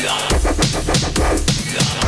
Yeah. Yeah.